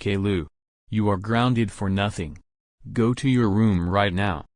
Kalu, You are grounded for nothing. Go to your room right now.